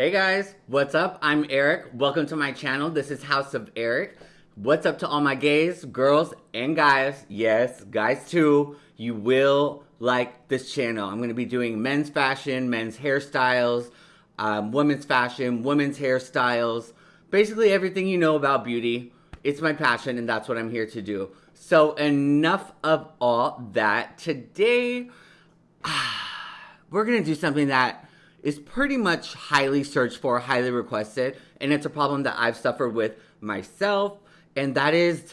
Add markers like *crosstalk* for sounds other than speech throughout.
Hey guys, what's up? I'm Eric. Welcome to my channel. This is House of Eric. What's up to all my gays, girls, and guys? Yes, guys too. You will like this channel. I'm going to be doing men's fashion, men's hairstyles, um, women's fashion, women's hairstyles, basically everything you know about beauty. It's my passion and that's what I'm here to do. So enough of all that. Today, *sighs* we're going to do something that is pretty much highly searched for, highly requested, and it's a problem that I've suffered with myself, and that is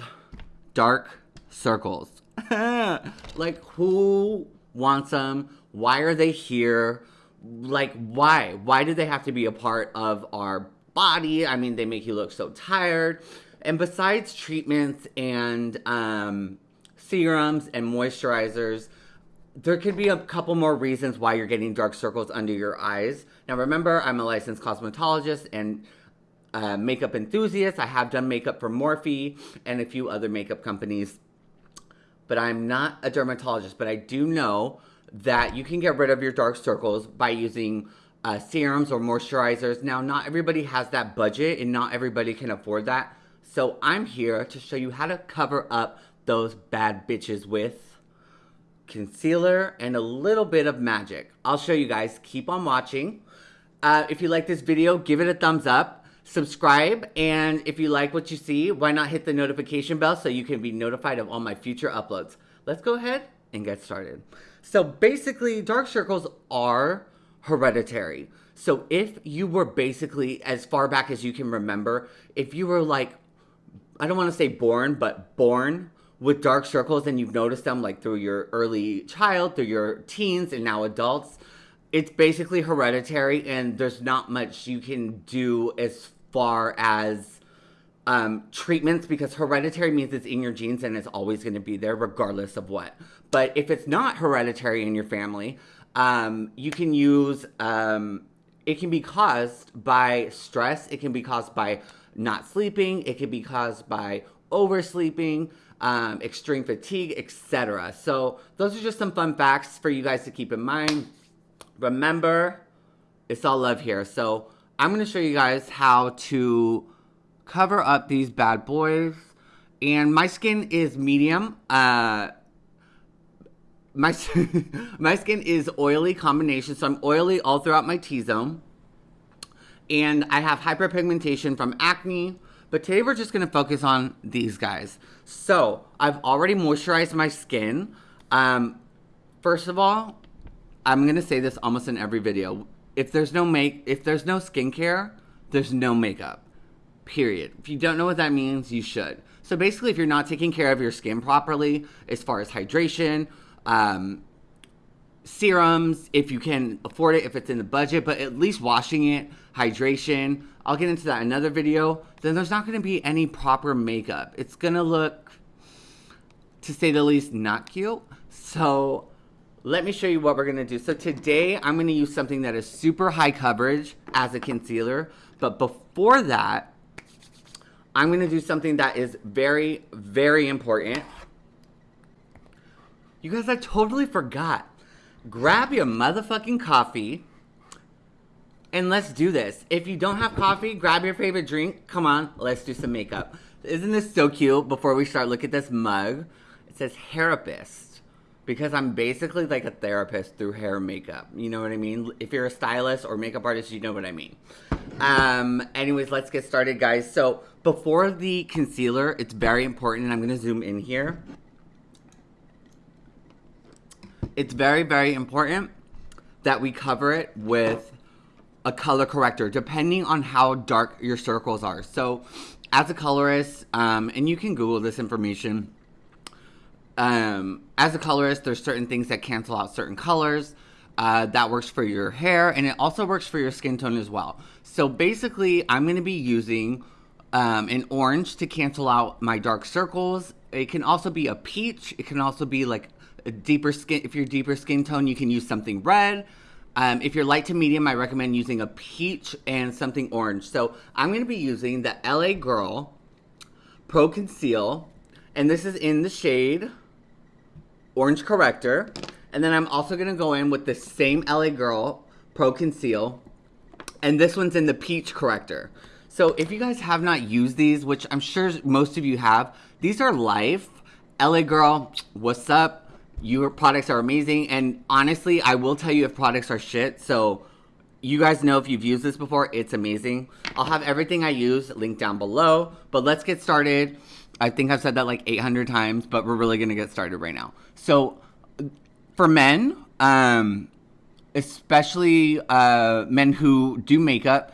dark circles. *laughs* like, who wants them? Why are they here? Like, why? Why do they have to be a part of our body? I mean, they make you look so tired. And besides treatments and um, serums and moisturizers, there could be a couple more reasons why you're getting dark circles under your eyes. Now, remember, I'm a licensed cosmetologist and uh, makeup enthusiast. I have done makeup for Morphe and a few other makeup companies, but I'm not a dermatologist. But I do know that you can get rid of your dark circles by using uh, serums or moisturizers. Now, not everybody has that budget and not everybody can afford that. So I'm here to show you how to cover up those bad bitches with concealer, and a little bit of magic. I'll show you guys. Keep on watching. Uh, if you like this video, give it a thumbs up. Subscribe, and if you like what you see, why not hit the notification bell so you can be notified of all my future uploads. Let's go ahead and get started. So basically, dark circles are hereditary. So if you were basically, as far back as you can remember, if you were like, I don't want to say born, but born with dark circles and you've noticed them like through your early child, through your teens, and now adults, it's basically hereditary and there's not much you can do as far as um, treatments because hereditary means it's in your genes and it's always going to be there regardless of what. But if it's not hereditary in your family, um, you can use, um, it can be caused by stress, it can be caused by not sleeping, it can be caused by oversleeping um, extreme fatigue, etc. So those are just some fun facts for you guys to keep in mind. Remember, it's all love here. So I'm going to show you guys how to cover up these bad boys. And my skin is medium. Uh, my, *laughs* my skin is oily combination. So I'm oily all throughout my T-zone. And I have hyperpigmentation from acne, but today we're just gonna focus on these guys. So I've already moisturized my skin. Um, first of all, I'm gonna say this almost in every video. If there's no make, if there's no skincare, there's no makeup. Period. If you don't know what that means, you should. So basically, if you're not taking care of your skin properly, as far as hydration, um, serums, if you can afford it, if it's in the budget, but at least washing it, hydration. I'll get into that in another video. Then there's not going to be any proper makeup. It's going to look, to say the least, not cute. So let me show you what we're going to do. So today I'm going to use something that is super high coverage as a concealer. But before that, I'm going to do something that is very, very important. You guys, I totally forgot grab your motherfucking coffee and let's do this. If you don't have coffee, grab your favorite drink. Come on, let's do some makeup. Isn't this so cute? Before we start, look at this mug. It says therapist because I'm basically like a therapist through hair makeup. You know what I mean? If you're a stylist or makeup artist, you know what I mean. Um, anyways, let's get started, guys. So before the concealer, it's very important, and I'm to zoom in here it's very, very important that we cover it with a color corrector, depending on how dark your circles are. So, as a colorist, um, and you can Google this information, um, as a colorist, there's certain things that cancel out certain colors. Uh, that works for your hair, and it also works for your skin tone as well. So basically, I'm going to be using um, an orange to cancel out my dark circles. It can also be a peach. It can also be like deeper skin, if you're deeper skin tone, you can use something red. Um, if you're light to medium, I recommend using a peach and something orange. So I'm going to be using the LA Girl Pro Conceal. And this is in the shade Orange Corrector. And then I'm also going to go in with the same LA Girl Pro Conceal And this one's in the peach corrector. So if you guys have not used these, which I'm sure most of you have, these are Life. LA Girl, what's up? Your products are amazing. And honestly, I will tell you if products are shit. So you guys know if you've used this before, it's amazing. I'll have everything I use linked down below. But let's get started. I think I've said that like 800 times, but we're really to get started right now. So for men, um, especially uh, men who do makeup,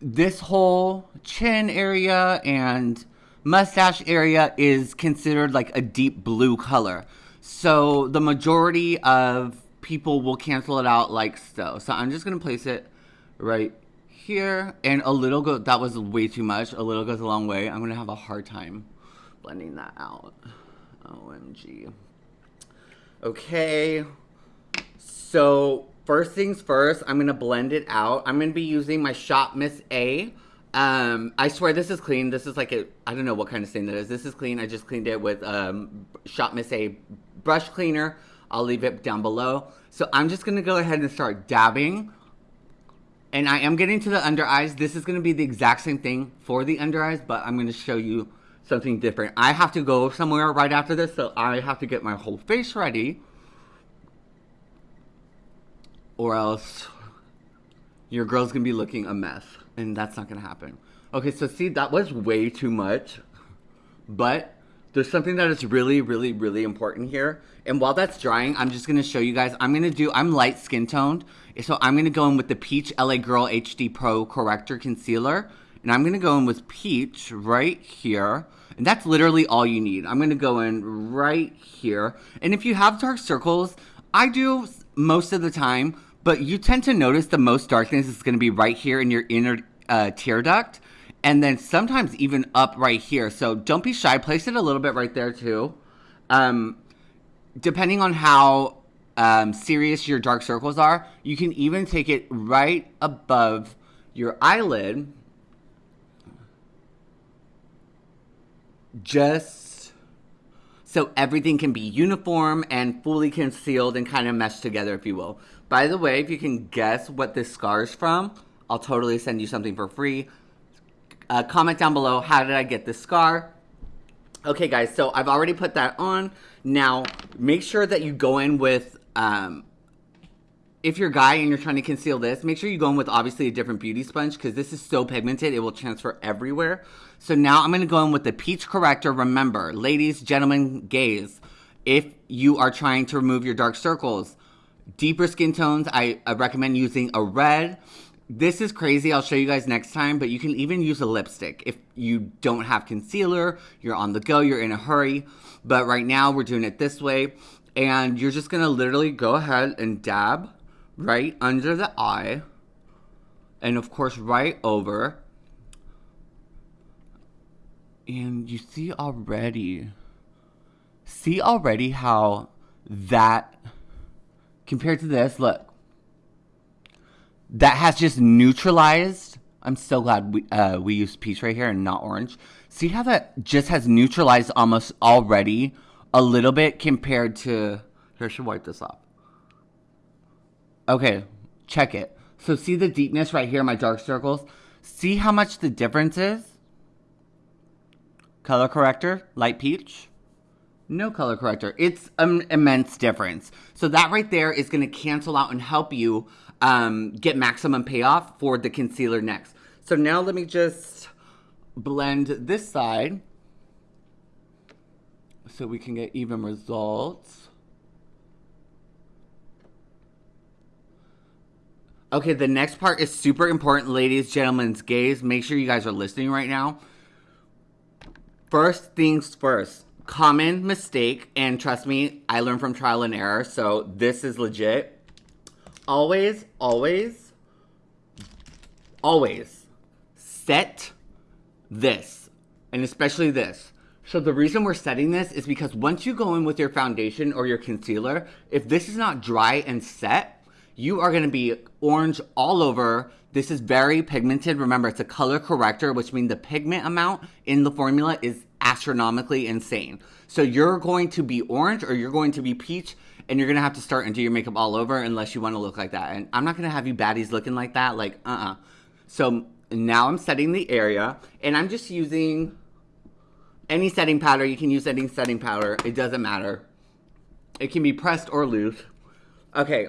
this whole chin area and mustache area is considered like a deep blue color. So the majority of people will cancel it out like so. So I'm just going to place it right here and a little go that was way too much. A little goes a long way. I'm going to have a hard time blending that out. OMG. Okay. So first things first, I'm gonna blend it out. I'm gonna be using my Shop Miss A. Um, I swear this is clean. This is like a, I don't know what kind of stain that is. This is clean. I just cleaned it with um, Shop Miss A brush cleaner. I'll leave it down below. So I'm just gonna go ahead and start dabbing. And I am getting to the under eyes. This is gonna be the exact same thing for the under eyes, but I'm gonna show you something different. I have to go somewhere right after this, so I have to get my whole face ready or else your girl's gonna be looking a mess, and that's not gonna happen. Okay, so see, that was way too much, but there's something that is really, really, really important here. And while that's drying, I'm just gonna show you guys. I'm gonna do, I'm light skin toned, so I'm gonna go in with the Peach LA Girl HD Pro Corrector Concealer, and I'm gonna go in with Peach right here. And that's literally all you need. I'm gonna go in right here. And if you have dark circles, I do most of the time, but you tend to notice the most darkness is going to be right here in your inner uh, tear duct. And then sometimes even up right here. So don't be shy. Place it a little bit right there too. Um, depending on how um, serious your dark circles are, you can even take it right above your eyelid. Just so everything can be uniform and fully concealed and kind of meshed together, if you will. By the way, if you can guess what this scar is from, I'll totally send you something for free. Uh, comment down below, how did I get this scar? Okay, guys, so I've already put that on. Now, make sure that you go in with, um, if you're a guy and you're trying to conceal this, make sure you go in with obviously a different beauty sponge because this is so pigmented, it will transfer everywhere. So now I'm going to go in with the Peach Corrector. Remember, ladies, gentlemen, gays, if you are trying to remove your dark circles, Deeper skin tones, I, I recommend using a red. This is crazy. I'll show you guys next time, but you can even use a lipstick if you don't have concealer, you're on the go, you're in a hurry. But right now we're doing it this way. And you're just gonna literally go ahead and dab right under the eye. And of course, right over. And you see already, see already how that compared to this, look. That has just neutralized. I'm so glad we, uh, we used peach right here and not orange. See how that just has neutralized almost already a little bit compared to... Here, I should wipe this off. Okay, check it. So see the deepness right here, my dark circles? See how much the difference is? Color corrector, light peach. No color corrector. It's an immense difference. So that right there is going to cancel out and help you um, get maximum payoff for the concealer next. So now let me just blend this side so we can get even results. Okay, the next part is super important, ladies, gentlemen, gays. Make sure you guys are listening right now. First things first common mistake, and trust me, I learned from trial and error, so this is legit. Always, always, always set this, and especially this. So the reason we're setting this is because once you go in with your foundation or your concealer, if this is not dry and set, you are gonna be orange all over. This is very pigmented. Remember, it's a color corrector, which means the pigment amount in the formula is astronomically insane. So you're going to be orange or you're going to be peach and you're gonna have to start and do your makeup all over unless you want to look like that. And I'm not gonna have you baddies looking like that. Like, uh uh So now I'm setting the area, and I'm just using any setting powder. You can use any setting powder. It doesn't matter. It can be pressed or loose. Okay.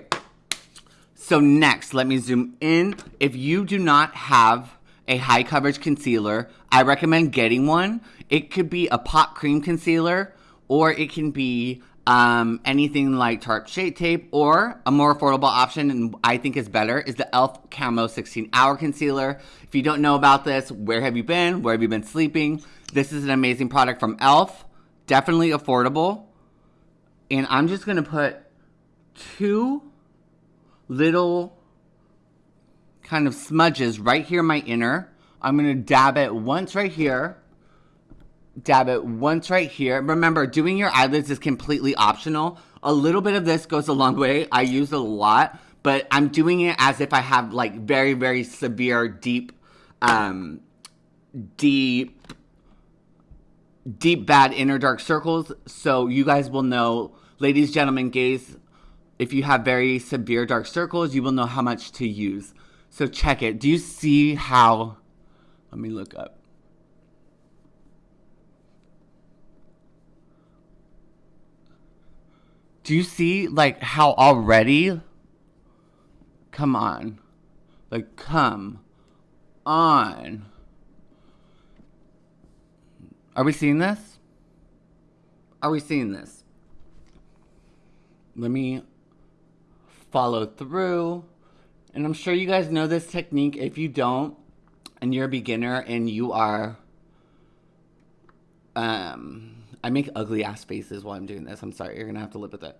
So next, let me zoom in. If you do not have a high coverage concealer, I recommend getting one. It could be a pot cream concealer or it can be um, anything like Tarte Shape Tape or a more affordable option and I think is better is the e.l.f. Camo 16 Hour Concealer. If you don't know about this, where have you been? Where have you been sleeping? This is an amazing product from e.l.f. Definitely affordable. And I'm just going to put two little kind of smudges right here my inner. I'm going to dab it once right here. Dab it once right here. Remember, doing your eyelids is completely optional. A little bit of this goes a long way. I use it a lot, but I'm doing it as if I have like very, very severe, deep, um, deep, deep, bad inner dark circles. So you guys will know, ladies, gentlemen, gays, if you have very severe dark circles, you will know how much to use. So check it. Do you see how? Let me look up. Do you see like how already? Come on. Like come on. Are we seeing this? Are we seeing this? Let me follow through. And I'm sure you guys know this technique. If you don't, and you're a beginner and you are, um, I make ugly ass faces while I'm doing this. I'm sorry, you're gonna have to live with it.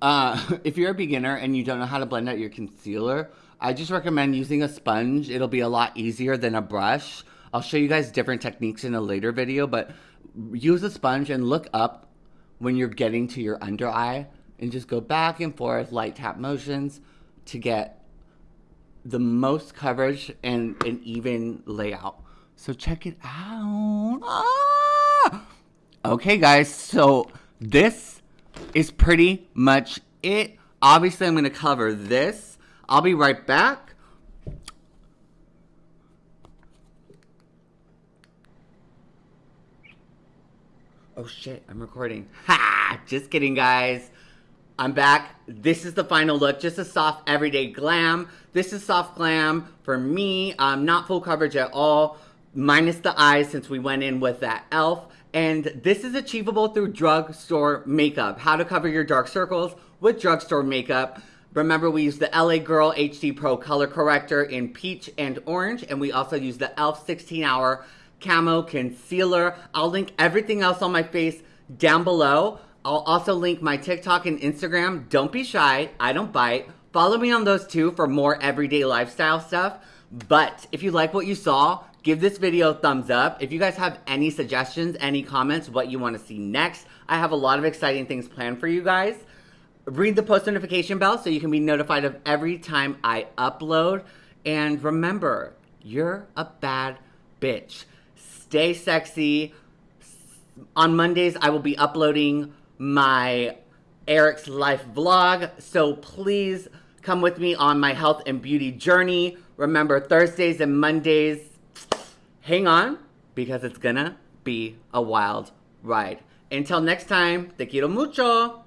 Uh, *laughs* if you're a beginner and you don't know how to blend out your concealer, I just recommend using a sponge. It'll be a lot easier than a brush. I'll show you guys different techniques in a later video, but use a sponge and look up when you're getting to your under eye and just go back and forth, light tap motions to get the most coverage and an even layout. So check it out. Ah! Okay, guys, so this is pretty much it. Obviously, I'm going to cover this. I'll be right back. Oh shit, I'm recording. Ha! Just kidding, guys. I'm back. This is the final look. Just a soft everyday glam. This is soft glam for me. Um, not full coverage at all, minus the eyes since we went in with that e.l.f. And this is achievable through drugstore makeup. How to cover your dark circles with drugstore makeup. Remember, we use the LA Girl HD Pro Color Corrector in peach and orange. And we also use the e.l.f. 16 Hour Camo Concealer. I'll link everything else on my face down below. I'll also link my TikTok and Instagram. Don't be shy. I don't bite. Follow me on those two for more everyday lifestyle stuff. But if you like what you saw, give this video a thumbs up. If you guys have any suggestions, any comments, what you want to see next, I have a lot of exciting things planned for you guys. Read the post notification bell so you can be notified of every time I upload. And remember, you're a bad bitch. Stay sexy. On Mondays, I will be uploading my Eric's Life vlog. So please come with me on my health and beauty journey. Remember, Thursdays and Mondays, hang on because it's gonna be a wild ride. Until next time, te quiero mucho.